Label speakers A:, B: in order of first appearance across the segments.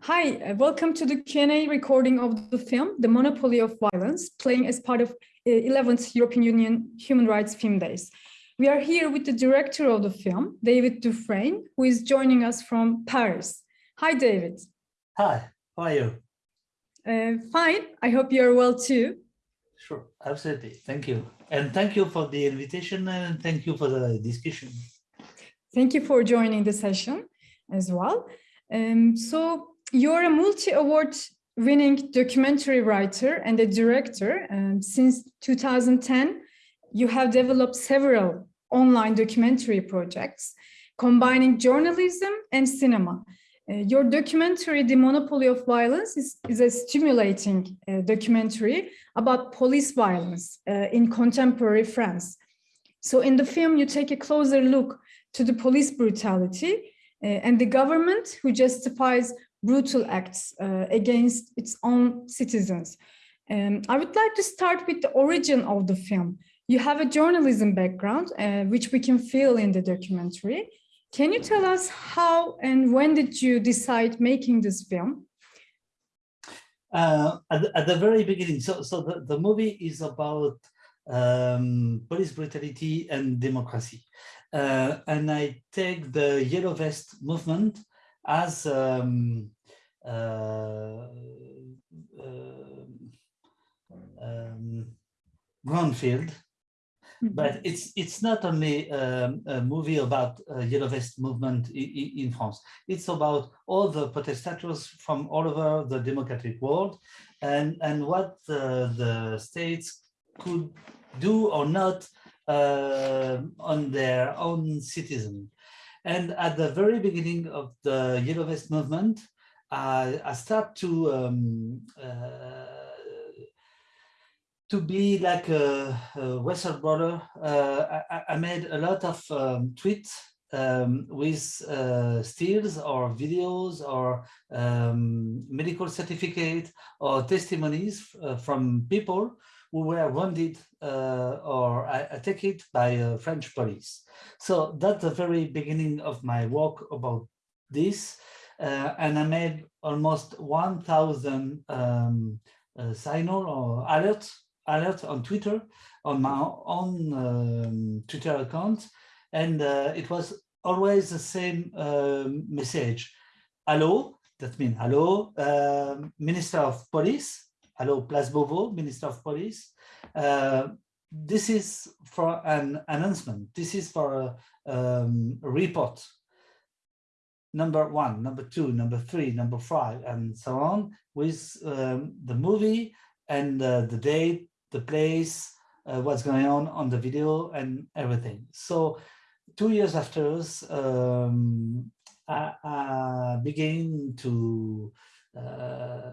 A: Hi, uh, welcome to the Q&A recording of the film, The Monopoly of Violence, playing as part of uh, 11th European Union Human Rights Film Days. We are here with the director of the film, David Dufresne, who is joining us from Paris. Hi, David.
B: Hi, how are you?
A: Uh, fine, I hope you're well too.
B: Sure, absolutely. Thank you. And thank you for the invitation and thank you for the discussion.
A: Thank you for joining the session as well. Um, so you're a multi-award winning documentary writer and a director. Um, since 2010, you have developed several online documentary projects combining journalism and cinema. Uh, your documentary, The Monopoly of Violence, is, is a stimulating uh, documentary about police violence uh, in contemporary France. So in the film, you take a closer look to the police brutality uh, and the government who justifies brutal acts uh, against its own citizens. Um, I would like to start with the origin of the film. You have a journalism background, uh, which we can feel in the documentary. Can you tell us how and when did you decide making this film?
B: Uh, at, the, at, the, very beginning, so, so the, the movie is about um, police brutality and democracy. Uh, and I take the Yellow Vest movement as um, uh, uh, um, Groundfield, mm -hmm. but it's it's not only um, a movie about uh, Yellow Vest movement in, in, France. It's about all the protesters from all over the democratic world, and and what the states could do or not uh, on their own citizens. And at the very beginning of the Yellow Vest movement, I, I start to um, uh, to be like a, a whistleblower. Uh, I, I, made a lot of um, tweets um, with uh, stills or videos or um, medical certificate or testimonies uh, from people who were wounded uh, or attacked by uh, French police. So that's the very beginning of my work about this. Uh, and I made almost 1,000 um, uh, signal or alert, alert on Twitter, on my own um, Twitter account. And uh, it was always the same um, message. Hello, that means hello, um, Minister of Police, hello, Beauvau, Minister of Police. Uh, this is for an announcement. This is for a, um, report. Number one, number two, number three, number five, and so on with um, the movie and uh, the date, the place, uh, what's going on on the video and everything. So two years after, um, I, I began to uh,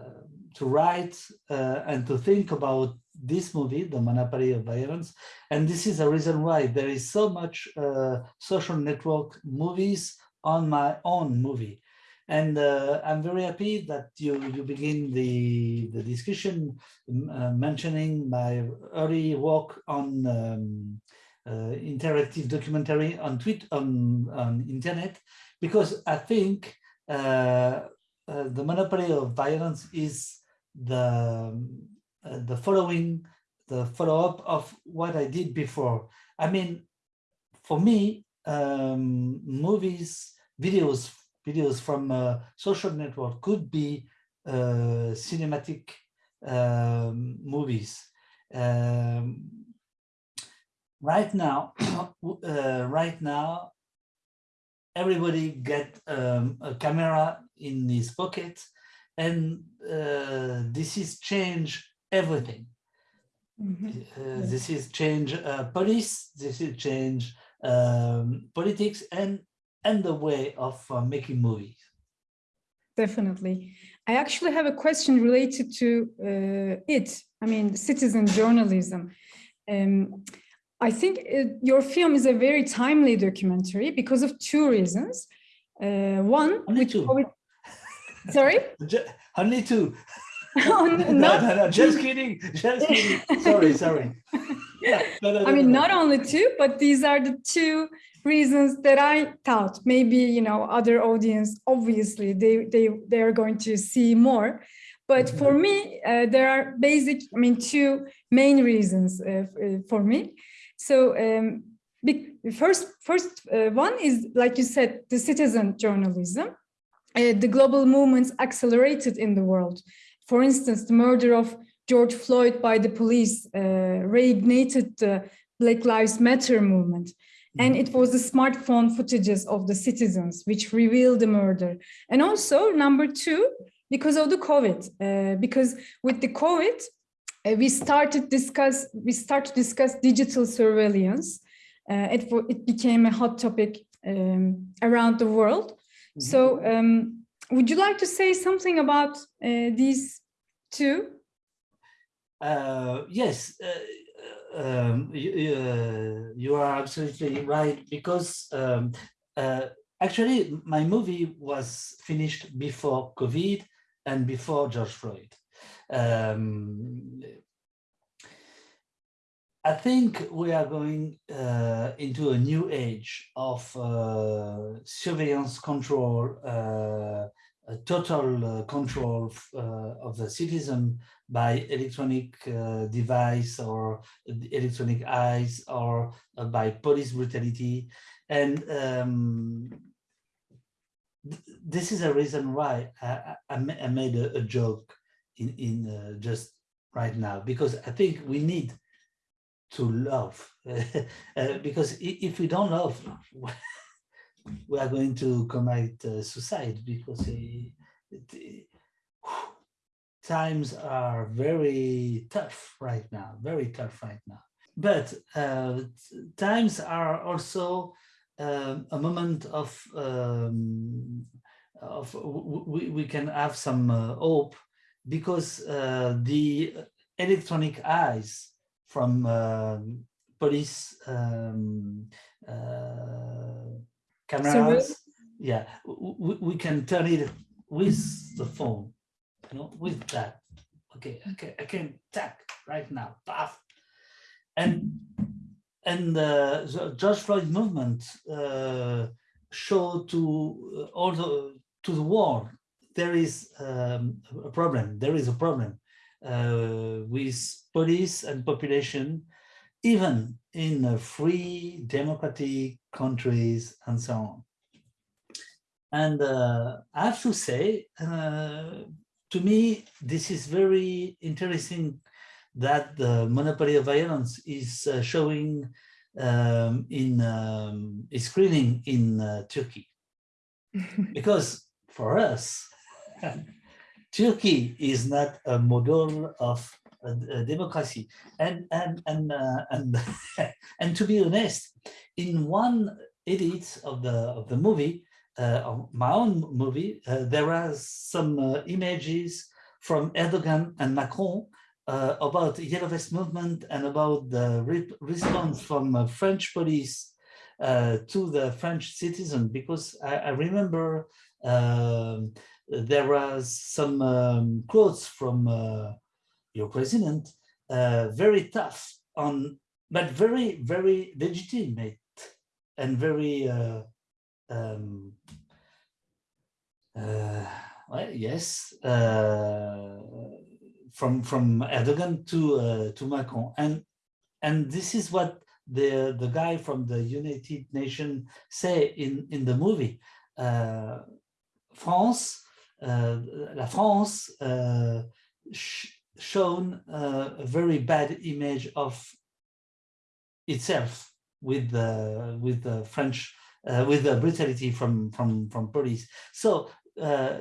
B: to write uh, and to think about this movie, The Monopoly of Violence. And this is the reason why there is so much uh, social network movies on my own movie. And uh, I'm very happy that you, you begin the, the discussion uh, mentioning my early work on um, uh, interactive documentary on tweet on, on internet, because I think uh, the monopoly of violence is the uh, the following the follow-up of what I did before. I mean, for me, um, movies, videos, videos from a social network could be uh, cinematic um, movies. Um, right now, uh, right now, everybody get um, a camera in his pocket and uh, this is change everything mm -hmm. uh, this is change uh, police this is change um, politics and and the way of uh, making movies
A: definitely i actually have a question related to uh, it i mean citizen journalism um, I think it, your film is a very timely documentary because of two reasons. Uh, one,
B: Only two.
A: Sorry?
B: Only two.
A: Oh,
B: no,
A: not-
B: no, no, just kidding, just kidding. Sorry, sorry. Yeah, no, no,
A: I
B: no,
A: mean,
B: no, no.
A: not only two, but these are the two reasons that I thought maybe, you know, other audience, obviously they, they, they are going to see more. But for me, uh, there are basic, I mean, two main reasons uh, uh, for me. So um, first, first uh, one is, like you said, the citizen journalism. Uh, the global movements accelerated in the world. For instance, the murder of George Floyd by the police uh, reignited the Black Lives Matter movement. And it was the smartphone footages of the citizens which revealed the murder. And also, number two, because of the COVID, uh, because with the COVID, uh, we started discuss we start to discuss digital surveillance. Uh, it it became a hot topic um, around the world. So, um, would you like to say something about uh, these two?
B: Uh, yes, uh, um, you, you, uh, you are absolutely right because um, uh, actually my movie was finished before COVID and before George Floyd. Um, I think we are going uh, into a new age of uh, surveillance control, uh, total uh, control uh, of the citizen by electronic uh, device or electronic eyes or by police brutality. And um, th- this is a reason why I, I- I made a, a joke in, in just right now, because I think we need to love, uh, because if we don't love, we are going to commit uh, suicide because uh, times are very tough right now, very tough right now. But uh, times are also um, a moment of um, of we, we can have some uh, hope because uh, the electronic eyes from um police um, uh, cameras, yeah, w- w- we can turn it with the phone you know, with that. Okay, okay, I can tap right now, paf. And and uh, the George Floyd movement uh, showed to uh, all the to the world there is um, a problem. There is a problem uh, with police and population, even in uh, free democratic countries and so on. And uh, I have to say, uh, to me, this is very interesting that the monopoly of violence is uh, showing um, in um, is screening in uh, Turkey, because for us, Turkey is not a model of democracy, and and and uh, and and to be honest, in one edit of the of the movie, uh, of my own movie, uh, there are some uh, images from Erdogan and Macron uh, about the Yellow Vest movement and about the re- response from uh, French police uh, to the French citizen, because I, I remember um, there was some um, quotes from uh, your president, uh, very tough on, but very, very legitimate and very uh, um, uh, well, yes, uh, from from Erdogan to uh, to Macron, and and this is what the the guy from the United Nations say in in the movie. Uh, France, la France, shown uh, a very bad image of itself with the with the French uh, with the brutality from from from police. So uh,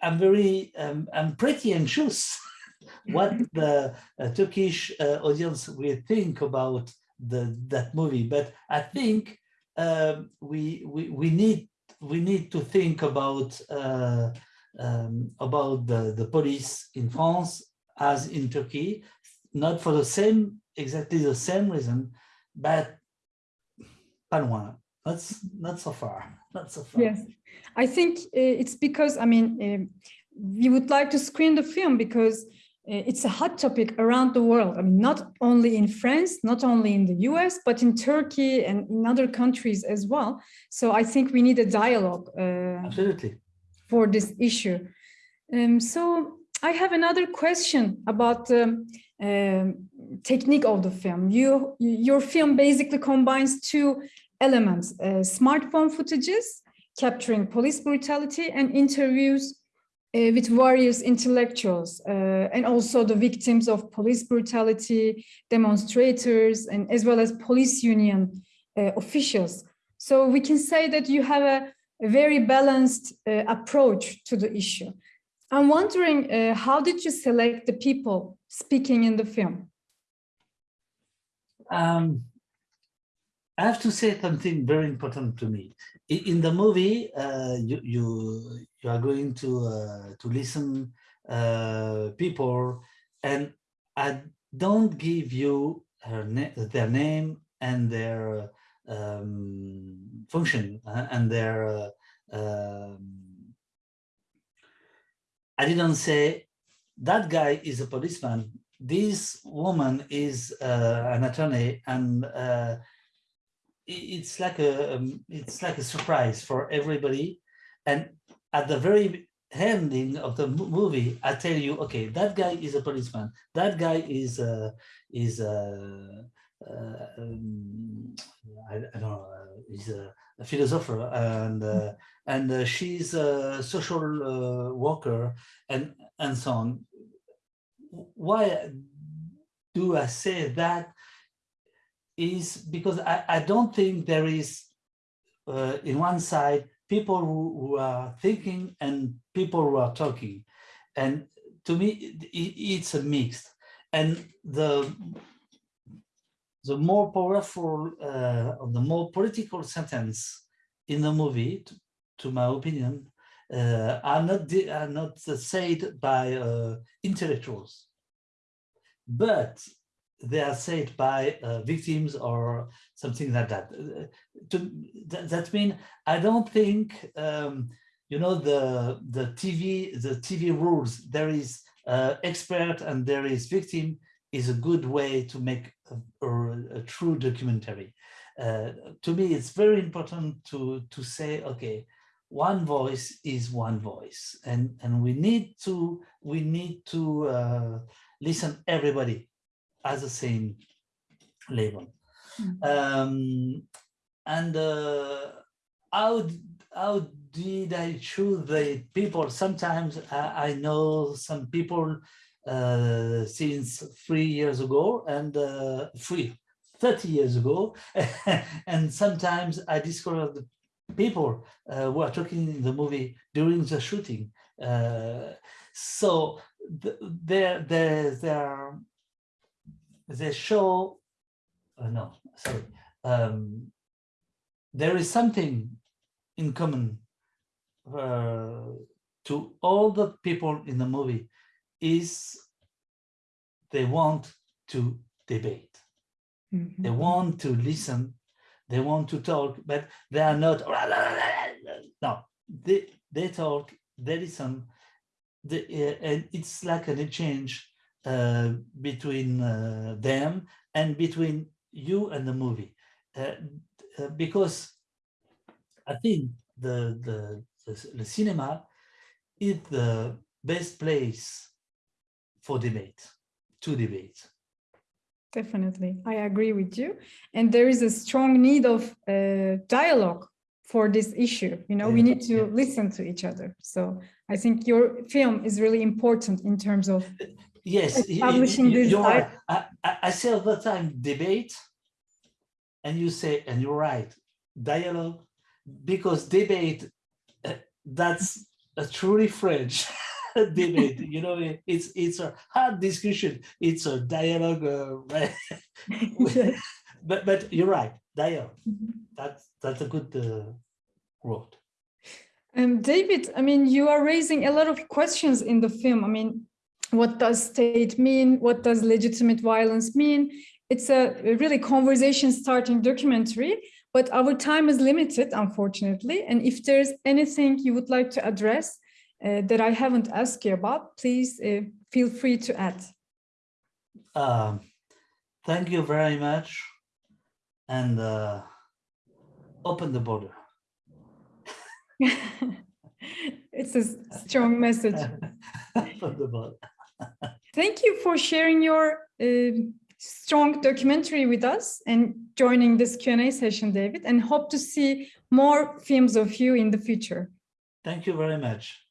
B: I'm very um, I'm pretty anxious what the uh, Turkish uh, audience will think about the that movie. But I think um, we we we need we need to think about uh, um, about the the police in France as in Turkey, not for the same exactly the same reason, but pas loin. Not, not so far, not so far.
A: Yes, I think uh, it's because I mean um we would like to screen the film because uh, it's a hot topic around the world. I mean, not only in France, not only in the US, but in Turkey and in other countries as well. So I think we need a dialogue uh,
B: Absolutely.
A: For this issue. Um, so I have another question about the um, technique of the film. You, your film basically combines two elements, uh, smartphone footages capturing police brutality and interviews uh, with various intellectuals uh, and also the victims of police brutality, demonstrators, and as well as police union uh, officials. So we can say that you have a, a very balanced uh, approach to the issue. I'm wondering, uh, how did you select the people speaking in the film?
B: Um, I have to say something very important to me. In, the movie, uh, you, you you are going to uh, to listen uh, people, and I don't give you na their name and their um, function uh, and their. Um, I didn't say that guy is a policeman. This woman is uh, an attorney, and uh, it's like a um, it's like a surprise for everybody. And at the very ending of the movie, I tell you, okay, that guy is a policeman. That guy is uh, is uh, uh, um, I, I, don't know. Uh, he's a, a philosopher, and uh, and uh, she's a social uh, worker, and and so on. Why do I say that? Is because I, I don't think there is, uh, in one side, people who, who, are thinking and people who are talking. And to me, it, it's a mix. And the the more powerful, uh, the more political sentence in the movie, to, to my opinion, uh, are not are not said by uh, intellectuals, but they are said by uh, victims or something like that. Uh, to, that, means I don't think um, you know the the TV the TV rules. There is uh, expert and there is victim is a good way to make a, a, true documentary. Uh, to me, it's very important to to say, okay, one voice is one voice, and and we need to we need to uh, listen everybody as the same level. Mm -hmm. um, and uh, how how did I choose the people? Sometimes I, I know some people uh, since three years ago and uh, three, 30 years ago. and sometimes I discovered the people uh, who are talking in the movie during the shooting. Uh, so there, there, there, they show, uh, no, sorry, um, there is something in common to all the people in the movie is they want to debate. Mm -hmm. They want to listen. They want to talk, but they are not. No, they they talk. They listen. They, uh, and it's like an exchange uh, between uh, them and between you and the movie, uh, uh, because I think the, the the the cinema is the best place for debate, to debate.
A: Definitely, I agree with you. And there is a strong need of uh, dialogue for this issue. You know, yeah. we need to yeah. listen to each other. So I think your film is really important in terms of
B: yes, establishing you, this. Right. I, I say all the time debate, and you say, and you're right, dialogue, because debate, uh, that's a truly French. debate. You know, it's it's a hard discussion. It's a dialogue, uh, right? but but you're right, dialogue. Mm-hmm. That's that's a good uh, word.
A: Um, David, I mean, you are raising a lot of questions in the film. I mean, what does state mean? What does legitimate violence mean? It's a really conversation starting documentary, but our time is limited, unfortunately. And if there's anything you would like to address, that I haven't asked you about, please uh, feel free to add.
B: Um, thank you very much. And uh, open the border.
A: it's a strong message.
B: open the border.
A: Thank you for sharing your uh, strong documentary with us and joining this Q&A session, David, and hope to see more films of you in the future.
B: Thank you very much.